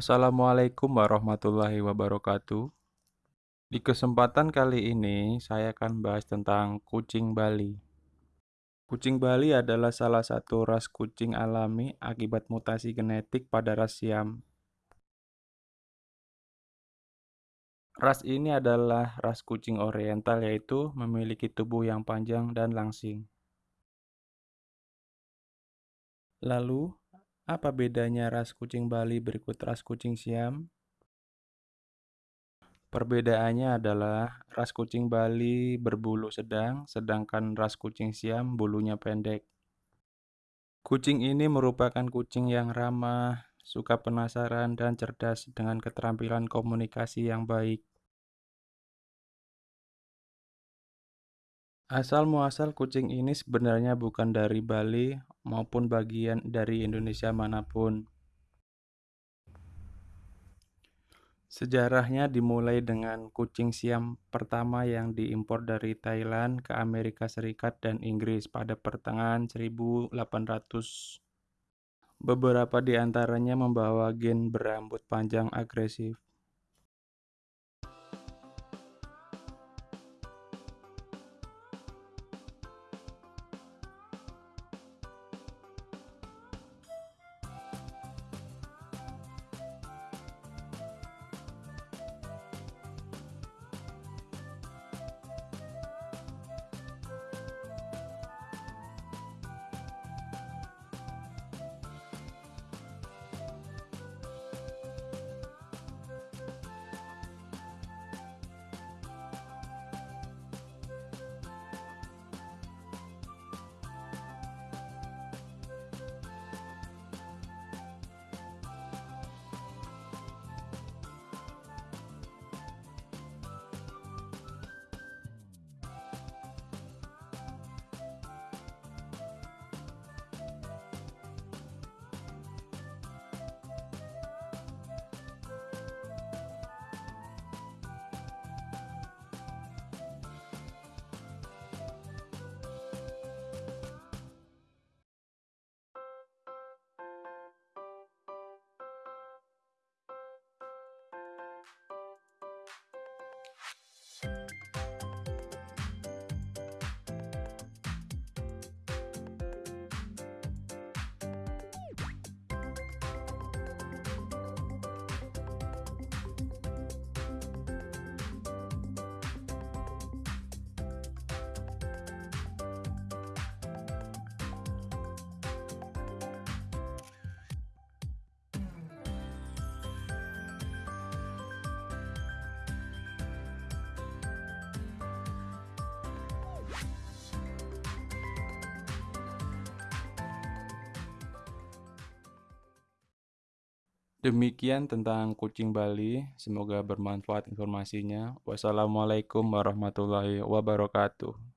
Assalamualaikum warahmatullahi wabarakatuh. Di kesempatan kali ini, saya akan bahas tentang kucing Bali. Kucing Bali adalah salah satu ras kucing alami akibat mutasi genetik pada ras Siam. Ras ini adalah ras kucing oriental yaitu memiliki tubuh yang panjang dan langsing. Lalu, apa bedanya ras kucing Bali berikut ras kucing Siam? Perbedaannya adalah ras kucing Bali berbulu sedang, sedangkan ras kucing Siam bulunya pendek. Kucing ini merupakan kucing yang ramah, suka penasaran, dan cerdas dengan keterampilan komunikasi yang baik. Asal muasal kucing ini sebenarnya bukan dari Bali maupun bagian dari Indonesia mana pun. Sejarahnya dimulai dengan kucing Siam pertama yang diimpor dari Thailand ke Amerika Serikat dan Inggris pada pertengahan 1800. Beberapa di antaranya membawa gen berambut panjang agresif. Demikian tentang kucing Bali. Semoga bermanfaat informasinya. Wassalamualaikum warahmatullahi wabarakatuh.